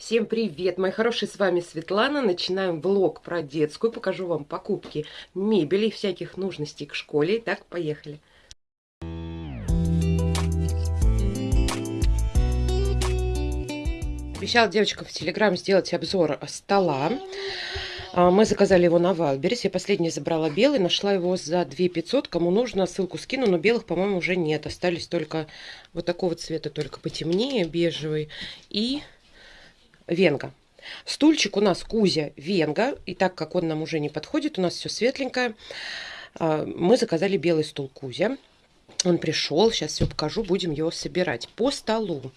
Всем привет, мои хорошие, с вами Светлана. Начинаем влог про детскую. Покажу вам покупки мебели всяких нужностей к школе. Итак, поехали. Обещала девочкам в Телеграм сделать обзор стола. А, мы заказали его на Wildberries. Я последний забрала белый, нашла его за 2 500. Кому нужно, ссылку скину, но белых, по-моему, уже нет. Остались только вот такого цвета, только потемнее, бежевый. И Венга. Стульчик у нас Кузя Венга, и так как он нам уже не подходит, у нас все светленькое, а, мы заказали белый стул Кузя. Он пришел, сейчас все покажу, будем его собирать. По столу.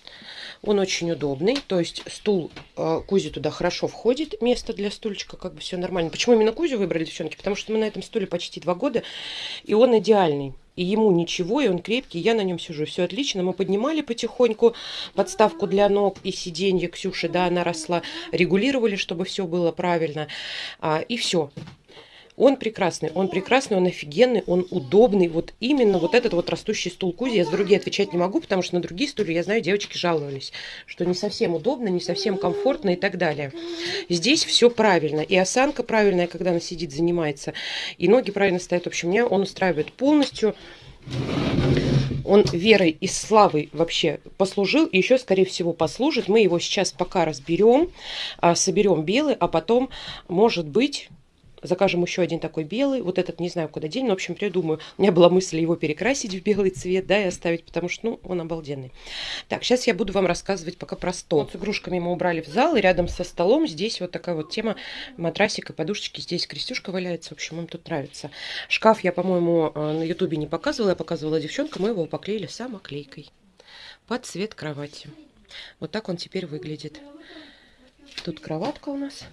Он очень удобный, то есть стул э, Кузи туда хорошо входит, место для стульчика, как бы все нормально. Почему именно Кузю выбрали, девчонки? Потому что мы на этом стуле почти два года, и он идеальный и ему ничего, и он крепкий, я на нем сижу. Все отлично. Мы поднимали потихоньку подставку для ног и сиденье Ксюши, да, она росла, регулировали, чтобы все было правильно, а, и все. Он прекрасный, он прекрасный, он офигенный, он удобный. Вот именно вот этот вот растущий стул Кузи. Я за другие отвечать не могу, потому что на другие стулья, я знаю, девочки жаловались, что не совсем удобно, не совсем комфортно и так далее. Здесь все правильно. И осанка правильная, когда она сидит, занимается. И ноги правильно стоят. В общем, меня он устраивает полностью. Он верой и славой вообще послужил, и еще, скорее всего, послужит. Мы его сейчас пока разберем, а, соберем белый, а потом, может быть, закажем еще один такой белый. Вот этот не знаю, куда день, но, в общем, придумаю. У меня была мысль его перекрасить в белый цвет, да, и оставить, потому что, ну, он обалденный. Так, сейчас я буду вам рассказывать пока про стол. Вот с игрушками мы убрали в зал, и рядом со столом здесь вот такая вот тема матрасика, подушечки. Здесь крестюшка валяется, в общем, им тут нравится. Шкаф я, по-моему, э, на ютубе не показывала, я показывала девчонкам, мы его поклеили самоклейкой под цвет кровати. Вот так он теперь выглядит. Тут кроватка у нас.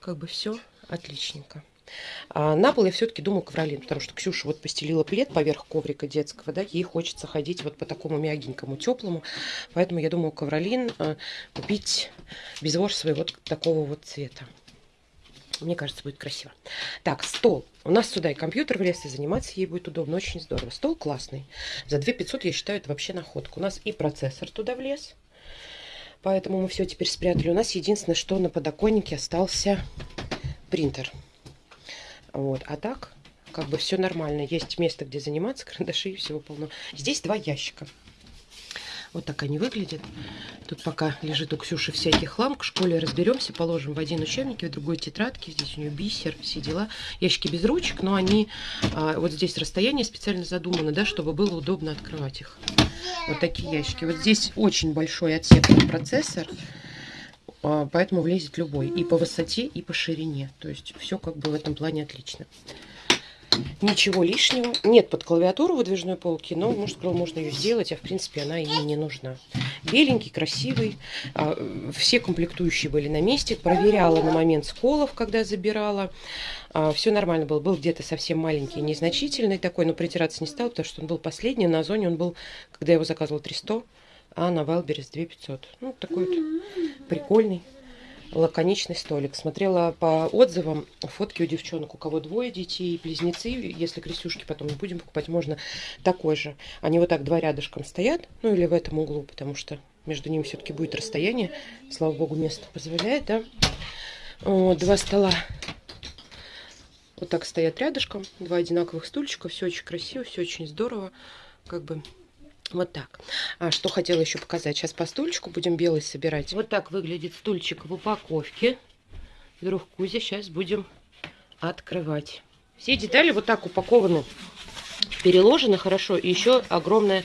Как бы все отличненько. А на пол я все-таки думаю ковролин, потому что Ксюша вот постелила плед поверх коврика детского, да, ей хочется ходить вот по такому мягенькому, теплому, поэтому я думаю ковролин э, купить безворсовый вот такого вот цвета. Мне кажется, будет красиво. Так, стол. У нас сюда и компьютер влез, и заниматься ей будет удобно. Очень здорово. Стол классный. За 2 500, я считаю, это вообще находка. У нас и процессор туда влез. Поэтому мы все теперь спрятали. У нас единственное, что на подоконнике остался принтер. Вот. А так, как бы все нормально. Есть место, где заниматься, карандаши и всего полно. Здесь два ящика. Вот так они выглядят. Тут пока лежит у Ксюши всякий хлам. К школе разберемся, положим в один учебник, в другой тетрадке. Здесь у нее бисер, все дела. Ящики без ручек, но они... А, вот здесь расстояние специально задумано, да, чтобы было удобно открывать их. Вот такие ящики. Вот здесь очень большой отсек процессор. А, поэтому влезет любой. И по высоте, и по ширине. То есть все как бы в этом плане отлично. Ничего лишнего. Нет под клавиатуру выдвижной полки, но, может, можно ее сделать, а в принципе она и не нужна. Беленький, красивый. А, все комплектующие были на месте. Проверяла на момент сколов, когда забирала. А, все нормально было. Был где-то совсем маленький, незначительный такой, но притираться не стал, потому что он был последний. На зоне он был, когда я его заказывала, 300 а на Вайлберес 2500. Ну, такой вот прикольный, лаконичный столик. Смотрела по отзывам фотки у девчонок, у кого двое детей, близнецы. Если крестюшки потом не будем покупать, можно такой же. Они вот так два рядышком стоят, ну или в этом углу, потому что между ними все-таки будет расстояние. Слава богу, место позволяет, да. Вот, два стола вот так стоят рядышком. Два одинаковых стульчика. Все очень красиво, все очень здорово. Как бы вот так. А что хотела еще показать. Сейчас по стульчику будем белый собирать. Вот так выглядит стульчик в упаковке. Друг Кузя. Сейчас будем открывать. Все детали вот так упакованы, переложены хорошо. И еще огромное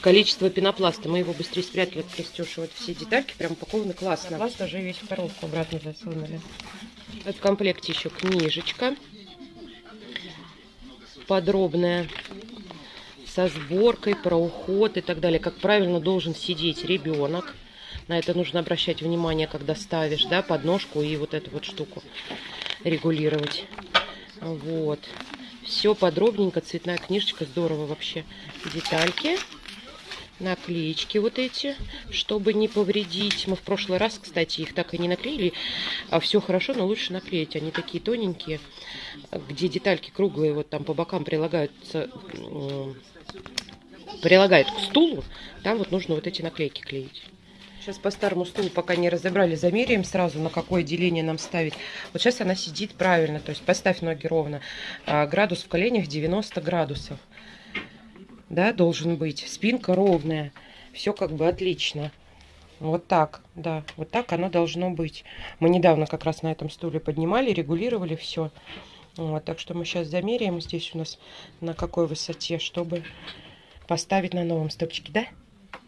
количество пенопласта. Мы его быстрее спрятали от Крестюши. Вот все детальки прям упакованы классно. Пласт даже весь в коробку обратно засунули. В комплекте еще книжечка подробная со сборкой, про уход и так далее. Как правильно должен сидеть ребенок. На это нужно обращать внимание, когда ставишь, да, подножку и вот эту вот штуку регулировать. Вот. Все подробненько, цветная книжечка, здорово вообще. Детальки, наклеечки вот эти, чтобы не повредить. Мы в прошлый раз, кстати, их так и не наклеили. А все хорошо, но лучше наклеить. Они такие тоненькие, где детальки круглые, вот там по бокам прилагаются прилагает к стулу, там вот нужно вот эти наклейки клеить. Сейчас по старому стулу пока не разобрали, замеряем сразу, на какое деление нам ставить. Вот сейчас она сидит правильно, то есть поставь ноги ровно. А, градус в коленях 90 градусов. Да, должен быть. Спинка ровная. Все как бы отлично. Вот так, да, вот так оно должно быть. Мы недавно как раз на этом стуле поднимали, регулировали все. Вот, так что мы сейчас замеряем здесь у нас на какой высоте, чтобы поставить на новом стопчике, да?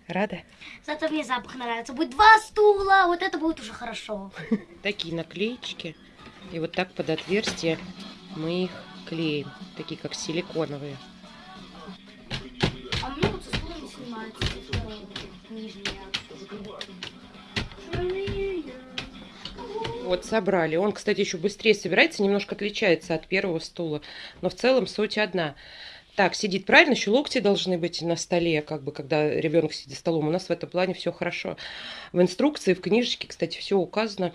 Рада? Зато мне запах нравится. Будет два стула, вот это будет уже хорошо. Такие наклеечки. И вот так под отверстие мы их клеим. Такие как силиконовые. Вот, собрали. Он, кстати, еще быстрее собирается, немножко отличается от первого стула. Но в целом суть одна. Так, сидит правильно, еще локти должны быть на столе, как бы, когда ребенок сидит за столом. У нас в этом плане все хорошо. В инструкции, в книжечке, кстати, все указано,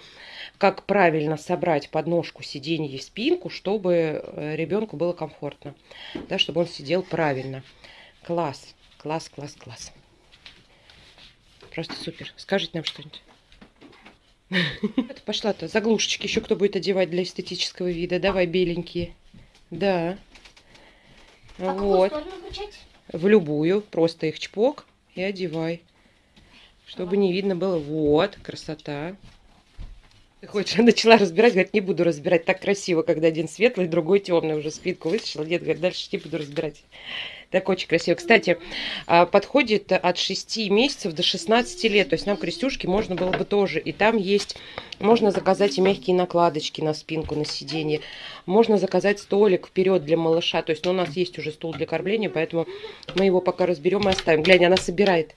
как правильно собрать подножку сиденья и спинку, чтобы э, ребенку было комфортно, да, чтобы он сидел правильно. Класс, класс, класс, класс. Просто супер. Скажите нам что-нибудь. Это пошла-то. Заглушечки еще кто будет одевать для эстетического вида. Давай, беленькие. Да. А вот. В любую. Просто их чпок и одевай. Чтобы не видно было. Вот, красота. Ты хочешь, начала разбирать, говорит, не буду разбирать. Так красиво, когда один светлый, другой темный. Уже спинку вытащила. Нет, говорит, дальше не буду разбирать. Так очень красиво. Кстати, а, подходит от 6 месяцев до 16 лет. То есть нам крестюшки можно было бы тоже. И там есть, можно заказать и мягкие накладочки на спинку, на сиденье. Можно заказать столик вперед для малыша. То есть ну, у нас есть уже стул для кормления, поэтому мы его пока разберем и оставим. Глянь, она собирает.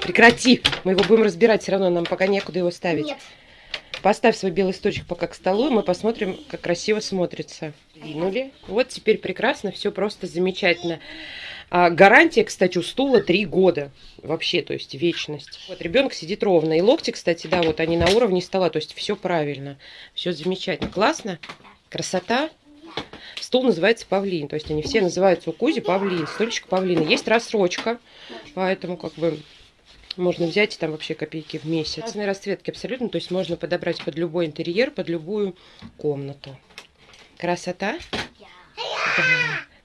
Прекрати! Мы его будем разбирать, все равно нам пока некуда его ставить. Нет. Поставь свой белый сточек пока к столу, и мы посмотрим, как красиво смотрится. Двинули. Вот теперь прекрасно, все просто замечательно. А гарантия, кстати, у стула 3 года. Вообще, то есть вечность. Вот ребенок сидит ровно. И локти, кстати, да, вот они на уровне стола. То есть все правильно. Все замечательно. Классно? Красота? Стул называется павлин. То есть они все называются у Кузи павлин. Стульчик павлина. Есть рассрочка. Поэтому как бы можно взять там вообще копейки в месяц. Разные расцветки абсолютно. То есть можно подобрать под любой интерьер, под любую комнату. Красота? Да,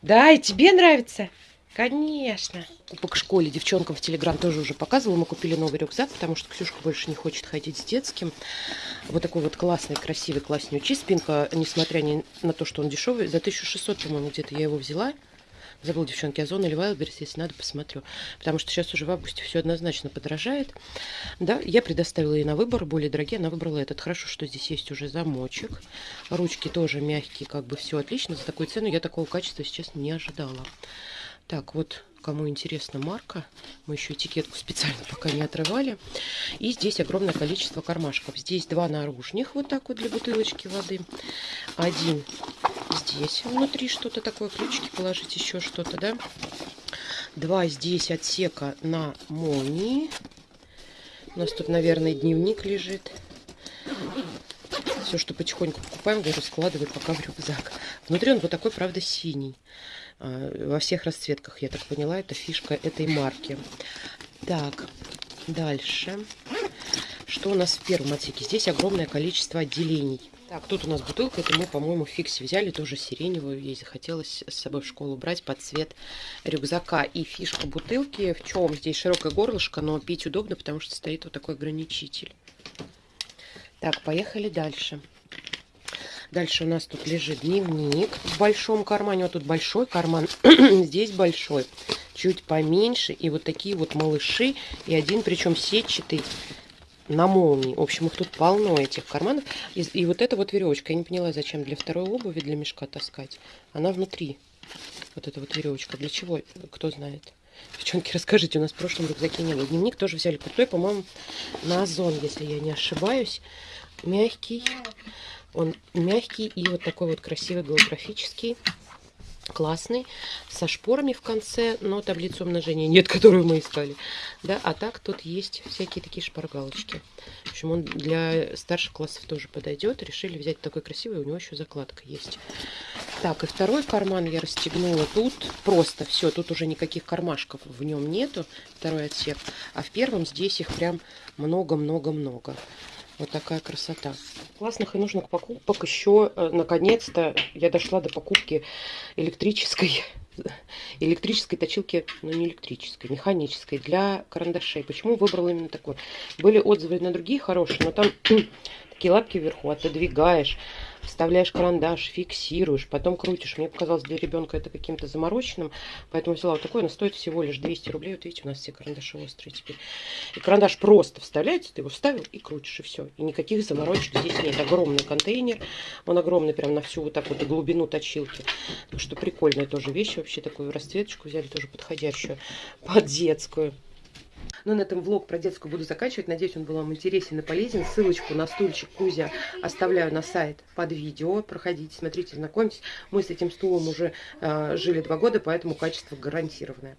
да и тебе нравится? Конечно. Кубок школе девчонкам в Телеграм тоже уже показывала. Мы купили новый рюкзак, потому что Ксюшка больше не хочет ходить с детским. Вот такой вот классный, красивый, класснючий. Спинка, несмотря ни на то, что он дешевый, за 1600, по-моему, где-то я его взяла. Забыл, девчонки, Озон или Wildberries, если надо, посмотрю. Потому что сейчас уже в августе все однозначно подорожает. Да, я предоставила ей на выбор, более дорогие, она выбрала этот. Хорошо, что здесь есть уже замочек. Ручки тоже мягкие, как бы все отлично. За такую цену я такого качества сейчас не ожидала. Так, вот кому интересна марка, мы еще этикетку специально пока не отрывали. И здесь огромное количество кармашков. Здесь два наружных, вот так вот для бутылочки воды. Один здесь внутри что-то такое, ключики положить, еще что-то, да. Два здесь отсека на молнии. У нас тут, наверное, дневник лежит. Все, что потихоньку покупаем, говорю, складывай пока в рюкзак. Внутри он вот такой, правда, синий. А, во всех расцветках, я так поняла, это фишка этой марки. Так, дальше. Что у нас в первом отсеке? Здесь огромное количество отделений. Так, тут у нас бутылка, это мы, по-моему, в фиксе взяли, тоже сиреневую. Ей захотелось с собой в школу брать под цвет рюкзака. И фишка бутылки, в чем здесь широкое горлышко, но пить удобно, потому что стоит вот такой ограничитель. Так, поехали дальше. Дальше у нас тут лежит дневник в большом кармане. Вот тут большой карман, здесь большой. Чуть поменьше. И вот такие вот малыши. И один, причем сетчатый, на молнии. В общем, их тут полно, этих карманов. И, и вот эта вот веревочка. Я не поняла, зачем для второй обуви, для мешка таскать. Она внутри. Вот эта вот веревочка. Для чего? Кто знает. Девчонки, расскажите, у нас в прошлом рюкзаке не было. Дневник тоже взяли крутой, по-моему, на Озон, если я не ошибаюсь. Мягкий. Он мягкий и вот такой вот красивый голографический. Классный, со шпорами в конце, но таблицу умножения нет, которую мы искали. Да, а так тут есть всякие такие шпаргалочки. В общем, он для старших классов тоже подойдет. Решили взять такой красивый, у него еще закладка есть. Так, и второй карман я расстегнула. Тут просто все, тут уже никаких кармашков в нем нету, второй отсек. А в первом здесь их прям много-много-много. Вот такая красота. Классных и нужных покупок еще, э, наконец-то, я дошла до покупки электрической электрической точилки, ну не электрической, механической, для карандашей. Почему выбрала именно такой? Были отзывы на другие хорошие, но там такие лапки вверху отодвигаешь, вставляешь карандаш, фиксируешь, потом крутишь. Мне показалось для ребенка это каким-то замороченным, поэтому взяла вот такой, но стоит всего лишь 200 рублей. Вот видите, у нас все карандаши острые теперь. И карандаш просто вставляется, ты его вставил и крутишь, и все. И никаких заморочек здесь нет. Огромный контейнер, он огромный прям на всю вот так вот глубину точилки. Так что прикольная тоже вещь, вообще такую расцветочку взяли, тоже подходящую под детскую. Ну, на этом влог про детскую буду заканчивать. Надеюсь, он был вам интересен и полезен. Ссылочку на стульчик Кузя оставляю на сайт под видео. Проходите, смотрите, знакомьтесь. Мы с этим стулом уже э, жили два года, поэтому качество гарантированное.